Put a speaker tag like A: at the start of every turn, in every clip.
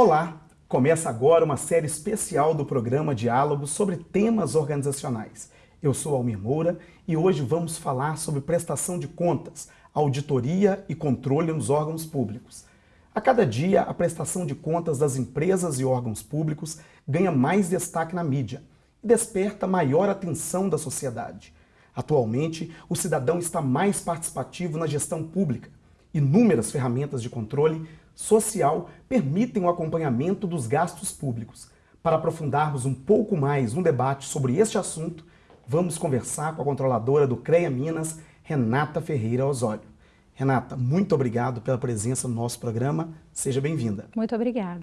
A: Olá! Começa agora uma série especial do programa Diálogos sobre temas organizacionais. Eu sou Almir Moura e hoje vamos falar sobre prestação de contas, auditoria e controle nos órgãos públicos. A cada dia, a prestação de contas das empresas e órgãos públicos ganha mais destaque na mídia e desperta maior atenção da sociedade. Atualmente, o cidadão está mais participativo na gestão pública. Inúmeras ferramentas de controle social permitem o acompanhamento dos gastos públicos. Para aprofundarmos um pouco mais no debate sobre este assunto, vamos conversar com a controladora do CREA Minas, Renata Ferreira Osório. Renata, muito obrigado pela presença no nosso programa. Seja bem-vinda.
B: Muito obrigada.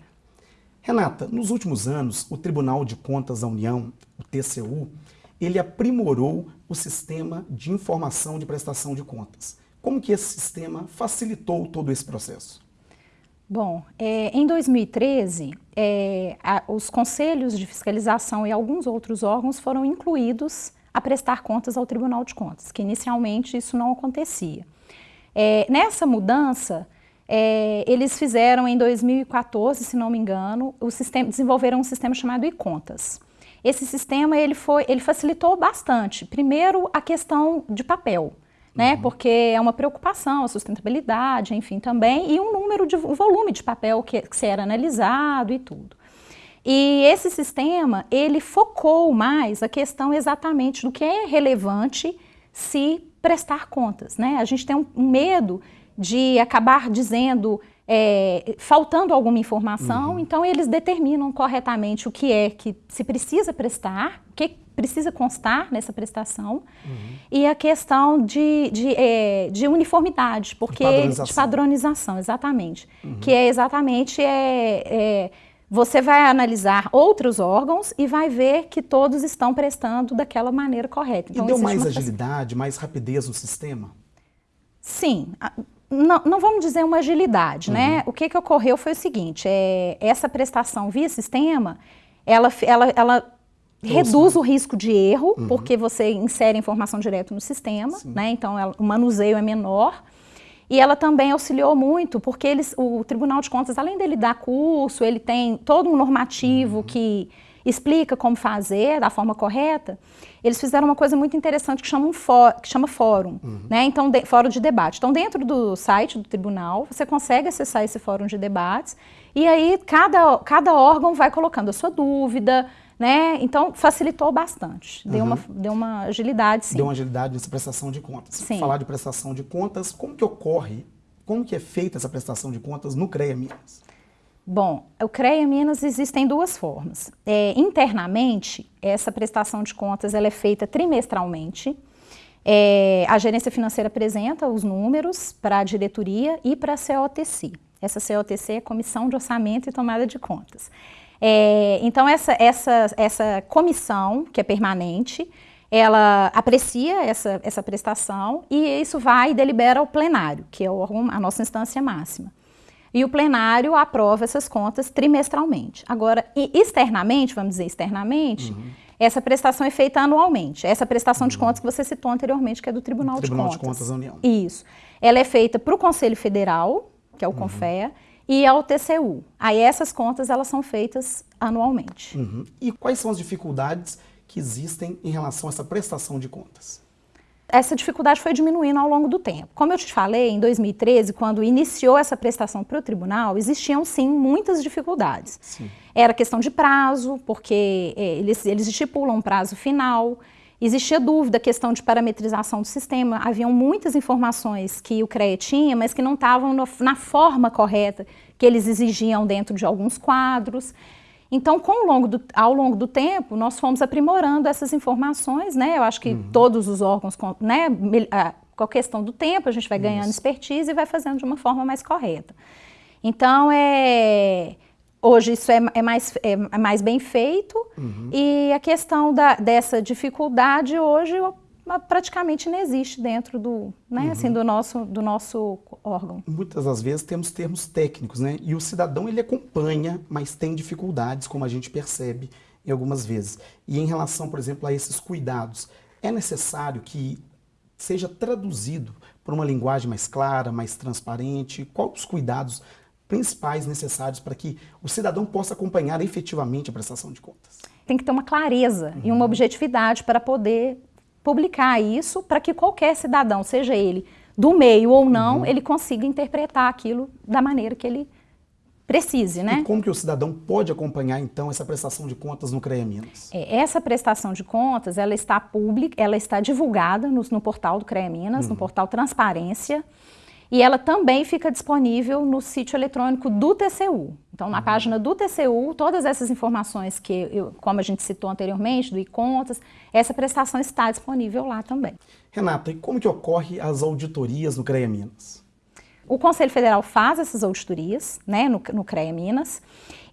A: Renata, nos últimos anos, o Tribunal de Contas da União, o TCU, ele aprimorou o sistema de informação de prestação de contas. Como que esse sistema facilitou todo esse processo?
B: Bom, é, em 2013, é, a, os conselhos de fiscalização e alguns outros órgãos foram incluídos a prestar contas ao Tribunal de Contas, que inicialmente isso não acontecia. É, nessa mudança, é, eles fizeram em 2014, se não me engano, o sistema, desenvolveram um sistema chamado e-contas. Esse sistema ele foi, ele facilitou bastante. Primeiro, a questão de papel né? Uhum. Porque é uma preocupação, a sustentabilidade, enfim, também, e um número de um volume de papel que, que se era analisado e tudo. E esse sistema, ele focou mais a questão exatamente do que é relevante se prestar contas, né? A gente tem um, um medo de acabar dizendo, é, faltando alguma informação, uhum. então eles determinam corretamente o que é que se precisa prestar, o que precisa constar nessa prestação uhum. e a questão de, de, é, de uniformidade, porque de padronização, de padronização exatamente, uhum. que é exatamente é, é, você vai analisar outros órgãos e vai ver que todos estão prestando daquela maneira correta.
A: Então, e deu mais agilidade, mais rapidez no sistema?
B: Sim. Não, não, vamos dizer uma agilidade, né? uhum. né? O que, que ocorreu foi o seguinte, é, essa prestação via sistema, ela, ela, ela reduz o risco de erro, uhum. porque você insere informação direto no sistema, né? então ela, o manuseio é menor. E ela também auxiliou muito, porque eles, o Tribunal de Contas, além dele dar curso, ele tem todo um normativo uhum. que explica como fazer da forma correta, eles fizeram uma coisa muito interessante que chama, um que chama fórum, uhum. né? Então, de, fórum de debate. Então, dentro do site do tribunal, você consegue acessar esse fórum de debates e aí cada, cada órgão vai colocando a sua dúvida, né? Então, facilitou bastante, deu, uhum. uma, deu uma agilidade, sim.
A: Deu uma agilidade nessa prestação de contas. Sim. Falar de prestação de contas, como que ocorre, como que é feita essa prestação de contas no CREA Minas?
B: Bom, o CREA Minas existem duas formas. É, internamente, essa prestação de contas ela é feita trimestralmente. É, a gerência financeira apresenta os números para a diretoria e para a COTC. Essa COTC é Comissão de Orçamento e Tomada de Contas. É, então, essa, essa, essa comissão, que é permanente, ela aprecia essa, essa prestação e isso vai e delibera ao plenário, que é a nossa instância máxima. E o plenário aprova essas contas trimestralmente. Agora, externamente, vamos dizer externamente, uhum. essa prestação é feita anualmente. Essa prestação uhum. de contas que você citou anteriormente, que é do Tribunal,
A: Tribunal
B: de Contas.
A: Tribunal de Contas
B: da União. Isso. Ela é feita para o Conselho Federal, que é o uhum. CONFEA, e ao TCU. Aí essas contas elas são feitas anualmente.
A: Uhum. E quais são as dificuldades que existem em relação a essa prestação de contas?
B: Essa dificuldade foi diminuindo ao longo do tempo. Como eu te falei, em 2013, quando iniciou essa prestação para o tribunal, existiam sim muitas dificuldades. Sim. Era questão de prazo, porque é, eles, eles estipulam um prazo final, Existia dúvida, questão de parametrização do sistema, haviam muitas informações que o CREA tinha, mas que não estavam no, na forma correta que eles exigiam dentro de alguns quadros. Então, com longo do, ao longo do tempo, nós fomos aprimorando essas informações, né? Eu acho que uhum. todos os órgãos, né? Com a questão do tempo, a gente vai ganhando Isso. expertise e vai fazendo de uma forma mais correta. Então, é, Hoje isso é, é mais, é, é, mais bem feito uhum. e a questão da, dessa dificuldade hoje praticamente não existe dentro do, né, uhum. assim, do, nosso, do nosso órgão.
A: Muitas das vezes temos termos técnicos, né? E o cidadão ele acompanha, mas tem dificuldades, como a gente percebe em algumas vezes. E em relação, por exemplo, a esses cuidados, é necessário que seja traduzido por uma linguagem mais clara, mais transparente? Quais os cuidados principais necessários para que o cidadão possa acompanhar efetivamente a prestação de contas?
B: Tem que ter uma clareza uhum. e uma objetividade para poder publicar isso, para que qualquer cidadão, seja ele do meio ou não, uhum. ele consiga interpretar aquilo da maneira que ele precise, né?
A: E como que o cidadão pode acompanhar então essa prestação de contas no CREA Minas?
B: É, essa prestação de contas, ela está pública, ela está divulgada no, no portal do CREA Minas, uhum. no portal Transparência. E ela também fica disponível no sítio eletrônico do TCU. Então, na uhum. página do TCU, todas essas informações que, eu, como a gente citou anteriormente, do e-contas, essa prestação está disponível lá também.
A: Renata, e como que ocorre as auditorias no CREA Minas?
B: O Conselho Federal faz essas auditorias né, no, no CREA Minas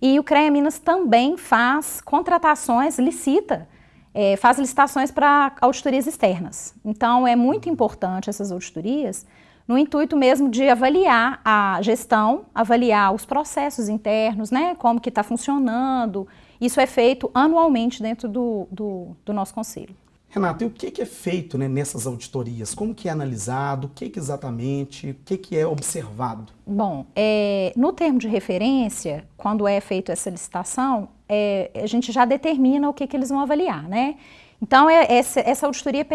B: e o CREA Minas também faz contratações, licita, é, faz licitações para auditorias externas. Então, é muito importante essas auditorias no intuito mesmo de avaliar a gestão, avaliar os processos internos, né, como que está funcionando. Isso é feito anualmente dentro do, do, do nosso conselho.
A: Renato, e o que, que é feito né, nessas auditorias? Como que é analisado? O que, que exatamente? O que, que é observado?
B: Bom, é, no termo de referência, quando é feita essa licitação, é, a gente já determina o que, que eles vão avaliar, né? Então, é, essa, essa auditoria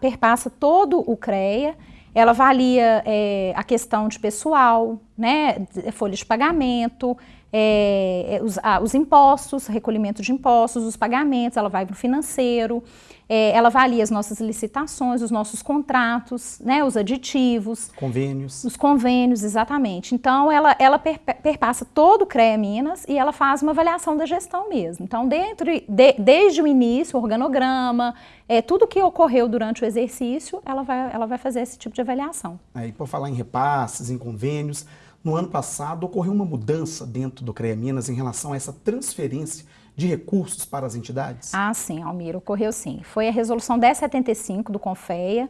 B: perpassa todo o CREA, ela avalia é, a questão de pessoal, né, folha de pagamento, é, os, ah, os, impostos, recolhimento de impostos, os pagamentos, ela vai para o financeiro, é, ela avalia as nossas licitações, os nossos contratos, né, os aditivos.
A: Convênios.
B: Os convênios, exatamente. Então, ela, ela per, perpassa todo o CREA Minas e ela faz uma avaliação da gestão mesmo. Então, dentro, de, desde o início, o organograma, é, tudo que ocorreu durante o exercício, ela vai, ela vai fazer esse tipo de avaliação.
A: Aí, por falar em repasses, em convênios, no ano passado ocorreu uma mudança dentro do CREA Minas em relação a essa transferência de recursos para as entidades?
B: Ah, sim, Almir, ocorreu sim. Foi a resolução 1075 do CONFEA.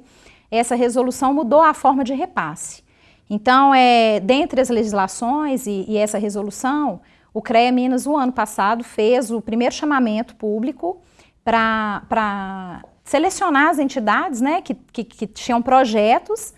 B: Essa resolução mudou a forma de repasse. Então, é, dentre as legislações e, e essa resolução, o CREA Minas, o ano passado, fez o primeiro chamamento público para selecionar as entidades né, que, que, que tinham projetos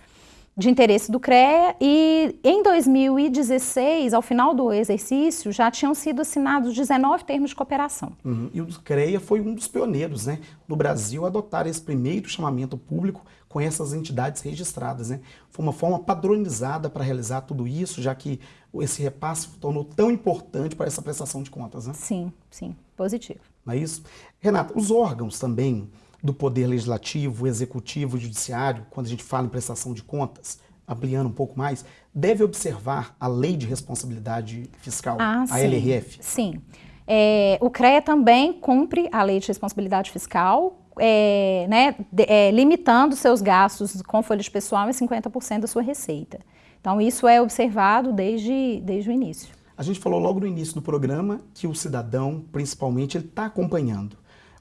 B: de interesse do CREA e em 2016, ao final do exercício, já tinham sido assinados 19 termos de cooperação.
A: Uhum. E o CREA foi um dos pioneiros né, no Brasil a adotar esse primeiro chamamento público com essas entidades registradas. Né? Foi uma forma padronizada para realizar tudo isso, já que esse repasse tornou tão importante para essa prestação de contas. Né?
B: Sim, sim, positivo.
A: Não é isso? Renata, os órgãos também do Poder Legislativo, Executivo e Judiciário, quando a gente fala em prestação de contas, ampliando um pouco mais, deve observar a Lei de Responsabilidade Fiscal, ah, a sim, LRF?
B: Sim. É, o CREA também cumpre a Lei de Responsabilidade Fiscal, é, né, de, é, limitando seus gastos com folha de pessoal em 50% da sua receita. Então, isso é observado desde, desde o início.
A: A gente falou logo no início do programa que o cidadão, principalmente, ele está acompanhando.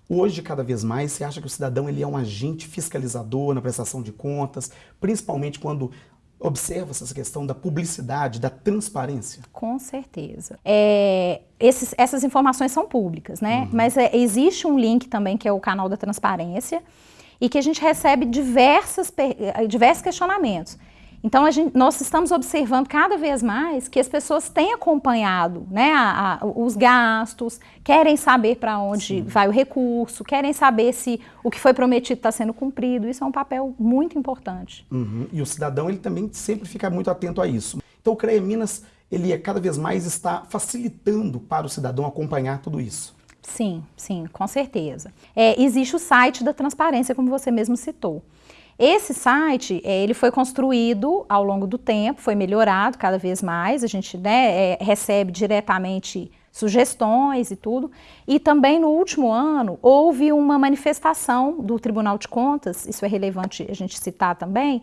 A: Hoje, cada vez mais, você acha que o cidadão ele é um agente fiscalizador na prestação de contas, principalmente quando observa essa questão da publicidade, da transparência?
B: Com certeza. É, esses, essas informações são públicas, né? Uhum. Mas é, existe um link também que é o canal da transparência e que a gente recebe diversas, diversos questionamentos. Então, gente, nós estamos observando cada vez mais que as pessoas têm acompanhado né, a, a, os gastos, querem saber para onde Sim. vai o recurso, querem saber se o que foi prometido está sendo cumprido. Isso é um papel muito importante.
A: Uhum. E o cidadão ele também sempre fica muito atento a isso. Então, o CREA Minas ele é, cada vez mais está facilitando para o cidadão acompanhar tudo isso.
B: Sim, sim, com certeza. É, existe o site da transparência, como você mesmo citou. Esse site, é, ele foi construído ao longo do tempo, foi melhorado cada vez mais, a gente né, é, recebe diretamente sugestões e tudo. E também no último ano houve uma manifestação do Tribunal de Contas, isso é relevante a gente citar também.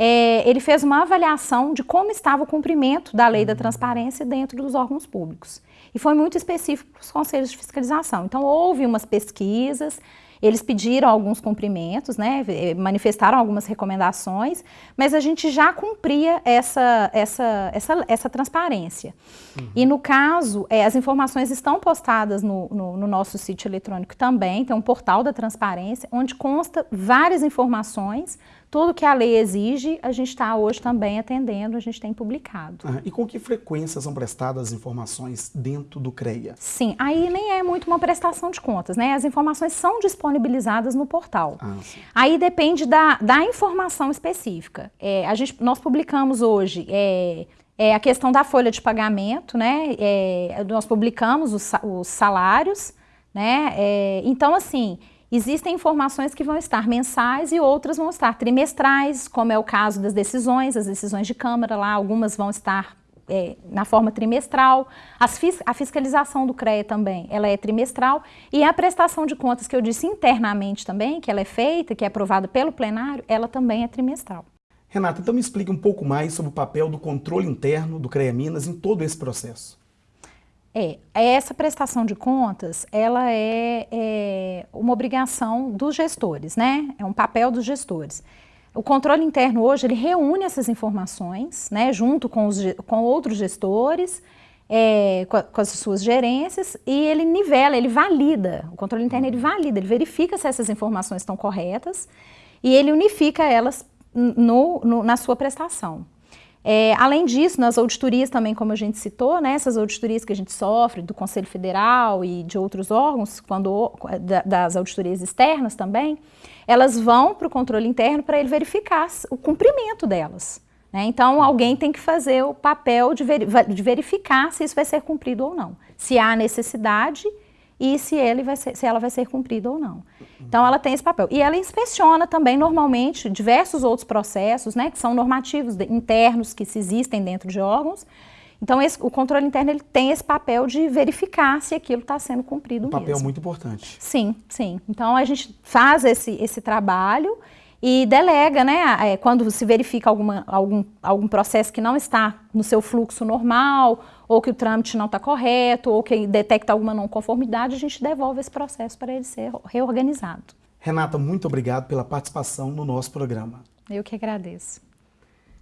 B: É, ele fez uma avaliação de como estava o cumprimento da lei da transparência dentro dos órgãos públicos. E foi muito específico para os conselhos de fiscalização. Então houve umas pesquisas Eles pediram alguns cumprimentos, né, manifestaram algumas recomendações, mas a gente já cumpria essa, essa, essa, essa transparência. Uhum. E no caso, é, as informações estão postadas no, no, no, nosso sítio eletrônico também, tem um portal da transparência, onde consta várias informações tudo que a lei exige, a gente está hoje também atendendo, a gente tem publicado.
A: Ah, e com que frequência são prestadas as informações dentro do CREA?
B: Sim, aí nem é muito uma prestação de contas, né? As informações são disponibilizadas no portal. Ah, aí depende da, da informação específica. É, a gente, nós publicamos hoje é, é, a questão da folha de pagamento, né? É, nós publicamos os, os salários, né? É, então, assim, Existem informações que vão estar mensais e outras vão estar trimestrais, como é o caso das decisões, as decisões de Câmara lá, algumas vão estar é, na forma trimestral. Fis a fiscalização do CREA também, ela é trimestral. E a prestação de contas que eu disse internamente também, que ela é feita, que é aprovada pelo plenário, ela também é trimestral.
A: Renata, então me explique um pouco mais sobre o papel do controle interno do CREA Minas em todo esse processo.
B: É, essa prestação de contas, ela é, é, uma obrigação dos gestores, né? É um papel dos gestores. O controle interno hoje, ele reúne essas informações, né, junto com, os, com outros gestores, é, com, com, as suas gerências, e ele nivela, ele valida, o controle interno ele valida, ele verifica se essas informações estão corretas, e ele unifica elas no, no, na sua prestação. É, além disso, nas auditorias também, como a gente citou, né, essas auditorias que a gente sofre do Conselho Federal e de outros órgãos, quando, das auditorias externas também, elas vão para o controle interno para ele verificar o cumprimento delas. Né? Então, alguém tem que fazer o papel de, de verificar se isso vai ser cumprido ou não. Se há necessidade e se, ele vai ser, se ela vai ser cumprida ou não. Então, ela tem esse papel. E ela inspeciona também, normalmente, diversos outros processos, né, que são normativos internos que se existem dentro de órgãos. Então, esse, o controle interno ele tem esse papel de verificar se aquilo está sendo cumprido um
A: papel mesmo. muito importante.
B: Sim, sim. Então, a gente faz esse, esse trabalho e delega, né, é, quando se verifica alguma, algum, algum processo que não está no seu fluxo normal, ou que o trâmite não está correto, ou que detecta alguma não conformidade, a gente devolve esse processo para ele ser reorganizado.
A: Renata, muito obrigado pela participação no nosso programa.
B: Eu que agradeço.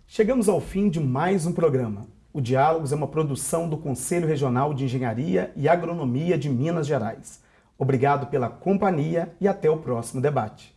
A: Chegamos ao fim de mais um programa. O Diálogos é uma produção do Conselho Regional de Engenharia e Agronomia de Minas Gerais. Obrigado pela companhia e até o próximo debate.